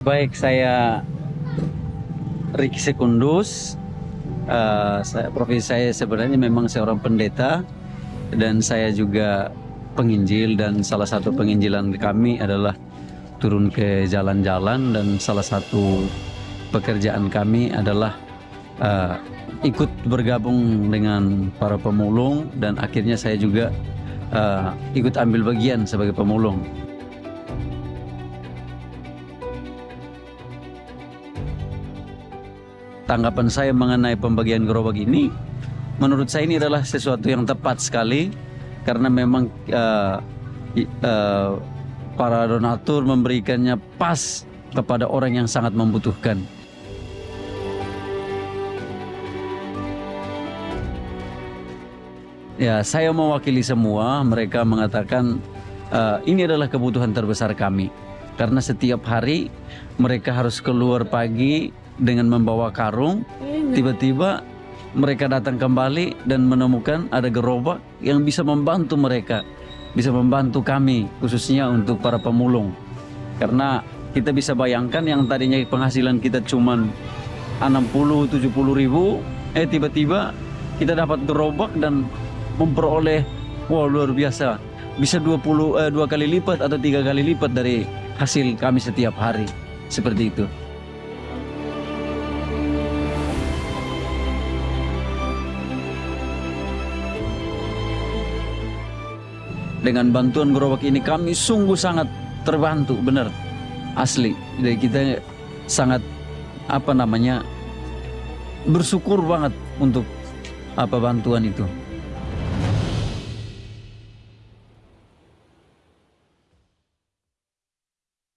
Baik, saya Ricky Sekundus. Eh, saya, profesi saya sebenarnya memang seorang pendeta dan saya juga penginjil dan salah satu penginjilan kami adalah turun ke jalan-jalan dan salah satu pekerjaan kami adalah eh, ikut bergabung dengan para pemulung dan akhirnya saya juga eh, ikut ambil bagian sebagai pemulung. Tanggapan saya mengenai pembagian gerobak ini menurut saya ini adalah sesuatu yang tepat sekali karena memang uh, uh, para donatur memberikannya pas kepada orang yang sangat membutuhkan. Ya, saya mewakili semua. Mereka mengatakan "Eh, ini adalah kebutuhan terbesar kami karena setiap hari mereka harus keluar pagi dengan membawa karung. Tiba-tiba mereka datang kembali dan menemukan ada gerobak yang bisa membantu mereka, bisa membantu kami khususnya untuk para pemulung. Karena kita bisa bayangkan yang tadinya penghasilan kita cuman 60 70 ribu eh tiba-tiba kita dapat gerobak dan memperoleh wah luar biasa bisa 20 eh, dua kali lipat atau tiga kali lipat dari hasil kami setiap hari seperti itu dengan bantuan gerobak ini kami sungguh sangat terbantu benar. Asli jadi kita sangat apa namanya bersyukur banget untuk apa bantuan itu